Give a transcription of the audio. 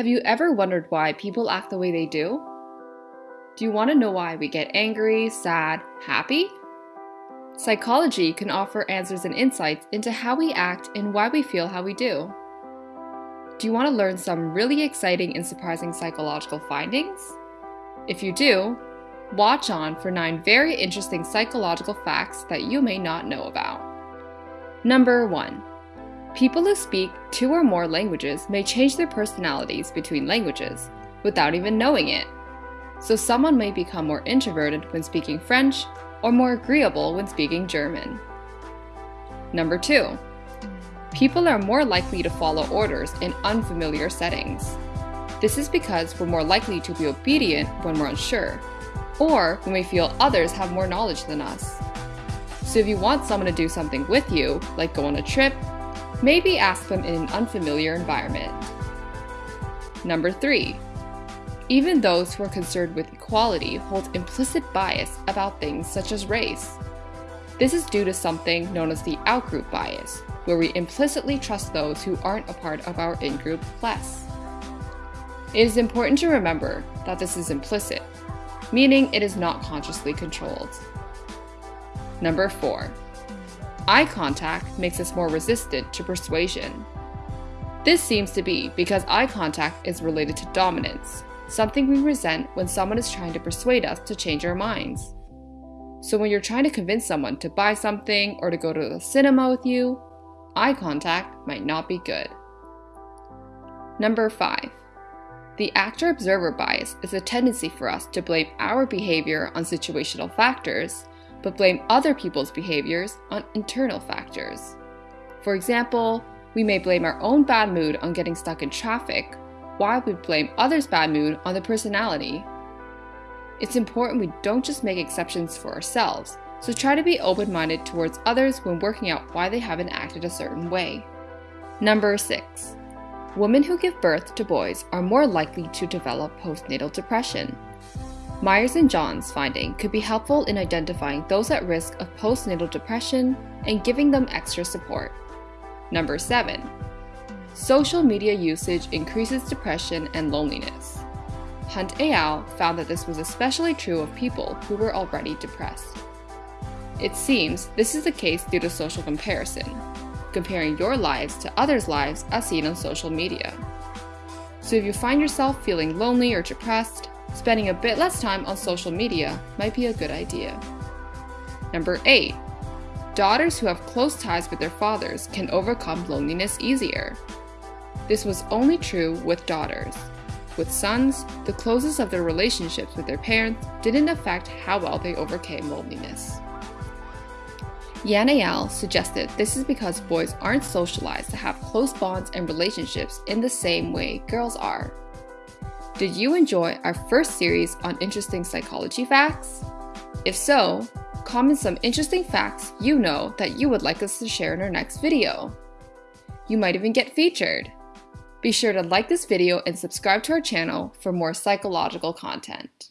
Have you ever wondered why people act the way they do? Do you want to know why we get angry, sad, happy? Psychology can offer answers and insights into how we act and why we feel how we do. Do you want to learn some really exciting and surprising psychological findings? If you do, watch on for 9 very interesting psychological facts that you may not know about. Number 1. People who speak two or more languages may change their personalities between languages without even knowing it. So someone may become more introverted when speaking French or more agreeable when speaking German. Number 2. People are more likely to follow orders in unfamiliar settings. This is because we're more likely to be obedient when we're unsure, or when we feel others have more knowledge than us. So if you want someone to do something with you, like go on a trip, Maybe ask them in an unfamiliar environment. Number 3. Even those who are concerned with equality hold implicit bias about things such as race. This is due to something known as the outgroup bias, where we implicitly trust those who aren't a part of our in-group less. It is important to remember that this is implicit, meaning it is not consciously controlled. Number 4. Eye contact makes us more resistant to persuasion. This seems to be because eye contact is related to dominance, something we resent when someone is trying to persuade us to change our minds. So when you're trying to convince someone to buy something or to go to the cinema with you, eye contact might not be good. Number 5. The actor observer bias is a tendency for us to blame our behavior on situational factors but blame other people's behaviors on internal factors. For example, we may blame our own bad mood on getting stuck in traffic, while we blame others' bad mood on the personality. It's important we don't just make exceptions for ourselves, so try to be open minded towards others when working out why they haven't acted a certain way. Number 6. Women who give birth to boys are more likely to develop postnatal depression. Myers and Johns' finding could be helpful in identifying those at risk of postnatal depression and giving them extra support. Number 7. Social media usage increases depression and loneliness. Hunt et al. found that this was especially true of people who were already depressed. It seems this is the case due to social comparison, comparing your lives to others' lives as seen on social media. So if you find yourself feeling lonely or depressed, spending a bit less time on social media might be a good idea. Number 8. Daughters who have close ties with their fathers can overcome loneliness easier. This was only true with daughters. With sons, the closeness of their relationships with their parents didn't affect how well they overcame loneliness. Yan et suggested this is because boys aren't socialized to have close bonds and relationships in the same way girls are. Did you enjoy our first series on interesting psychology facts? If so, comment some interesting facts you know that you would like us to share in our next video. You might even get featured. Be sure to like this video and subscribe to our channel for more psychological content.